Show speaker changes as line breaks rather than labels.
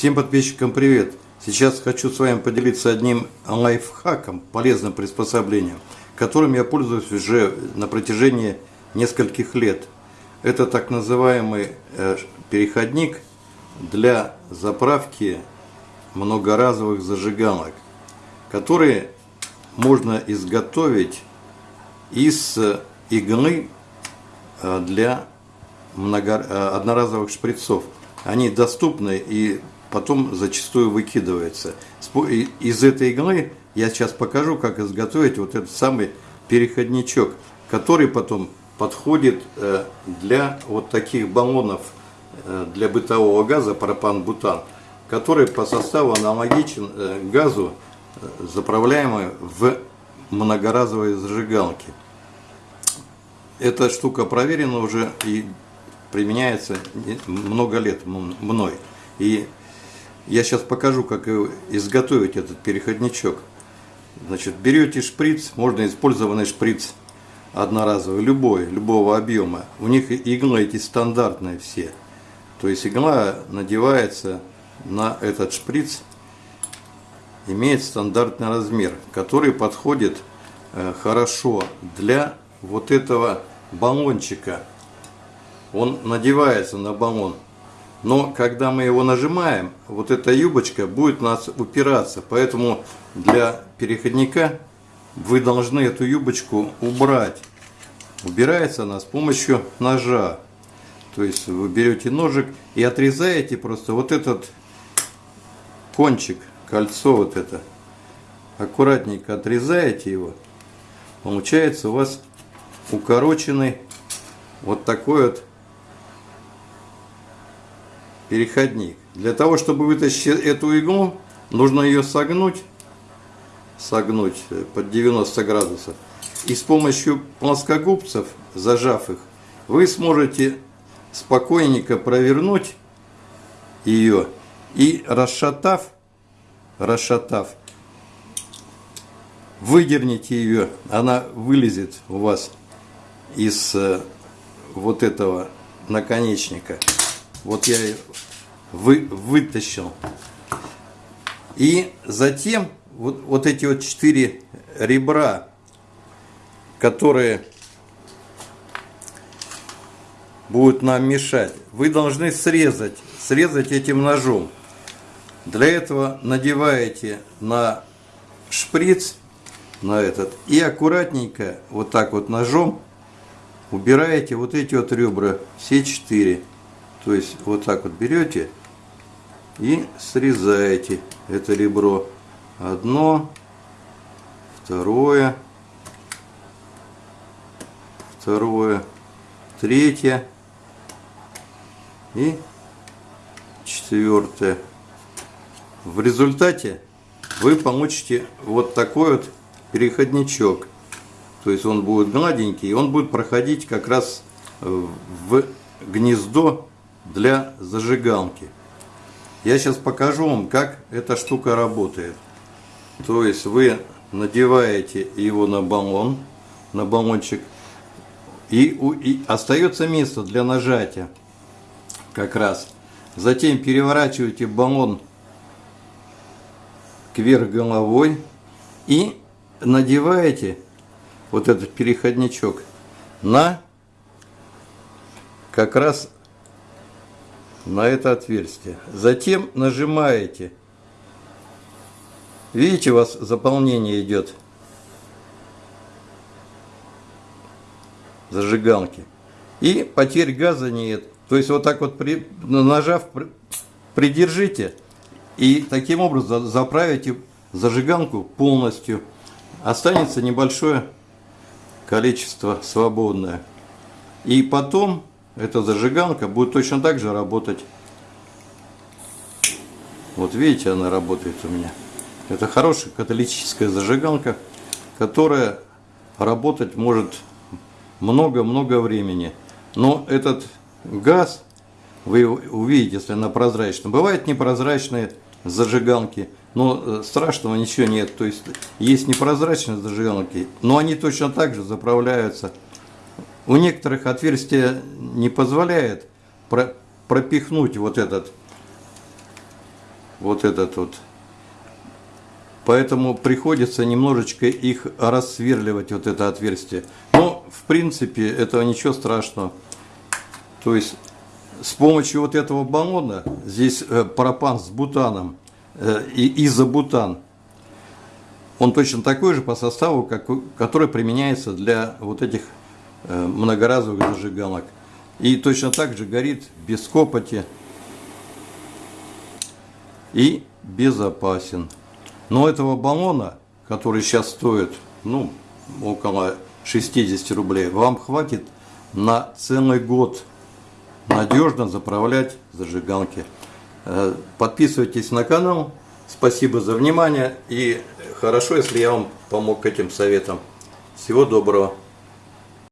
Всем подписчикам привет! Сейчас хочу с вами поделиться одним лайфхаком, полезным приспособлением, которым я пользуюсь уже на протяжении нескольких лет. Это так называемый э, переходник для заправки многоразовых зажигалок, которые можно изготовить из иглы э, для э, одноразовых шприцов. Они доступны и потом зачастую выкидываются. Из этой иглы я сейчас покажу, как изготовить вот этот самый переходничок, который потом подходит э, для вот таких баллонов для бытового газа пропан-бутан, который по составу аналогичен газу, заправляемый в многоразовые зажигалки. Эта штука проверена уже и применяется много лет мной. И я сейчас покажу, как изготовить этот переходничок. Значит, берете шприц, можно использованный шприц одноразовый, любой, любого объема. У них иглы эти стандартные все. То есть игла надевается на этот шприц, имеет стандартный размер, который подходит э, хорошо для вот этого баллончика. Он надевается на баллон. Но когда мы его нажимаем, вот эта юбочка будет у нас упираться. Поэтому для переходника вы должны эту юбочку убрать. Убирается она с помощью ножа. То есть вы берете ножик и отрезаете просто вот этот кончик, кольцо вот это. Аккуратненько отрезаете его. Получается у вас укороченный вот такой вот переходник. Для того, чтобы вытащить эту иглу, нужно ее согнуть, согнуть под 90 градусов. И с помощью плоскогубцев, зажав их, вы сможете спокойненько провернуть ее и расшатав, расшатав, выдерните ее, она вылезет у вас из э, вот этого наконечника. Вот я вы, вытащил. И затем вот, вот эти вот четыре ребра, которые будут нам мешать, вы должны срезать, срезать этим ножом. Для этого надеваете на шприц на этот. И аккуратненько, вот так вот ножом, убираете вот эти вот ребра, все четыре. То есть вот так вот берете и срезаете это ребро. Одно, второе, второе, третье и четвертое. В результате вы получите вот такой вот переходничок. То есть он будет гладенький, и он будет проходить как раз в гнездо для зажигалки. Я сейчас покажу вам, как эта штука работает. То есть вы надеваете его на баллон, на баллончик, и, и остается место для нажатия как раз. Затем переворачиваете баллон кверх головой и надеваете вот этот переходничок на как раз на это отверстие. Затем нажимаете. Видите, у вас заполнение идет зажигалки. И потерь газа нет. То есть вот так вот при, нажав, придержите и таким образом заправите зажигалку полностью останется небольшое количество свободное. И потом эта зажигалка будет точно так же работать. Вот видите, она работает у меня. Это хорошая каталитическая зажигалка, которая работать может много-много времени. Но этот газ, вы увидите, если она прозрачная. Бывают непрозрачные зажигалки – но э, страшного ничего нет. То есть есть непрозрачные зажигалки, но они точно так же заправляются. У некоторых отверстие не позволяет пропихнуть вот этот вот этот вот. Поэтому приходится немножечко их рассверливать, вот это отверстие. Но, в принципе, этого ничего страшного. То есть, с помощью вот этого баллона, здесь э, пропан с бутаном э, и изобутан, он точно такой же по составу, как, который применяется для вот этих многоразовых зажигалок. И точно так же горит без копоти и безопасен. Но этого баллона, который сейчас стоит ну, около 60 рублей, вам хватит на целый год надежно заправлять зажигалки. Э, подписывайтесь на канал. Спасибо за внимание и хорошо, если я вам помог этим советам. Всего доброго.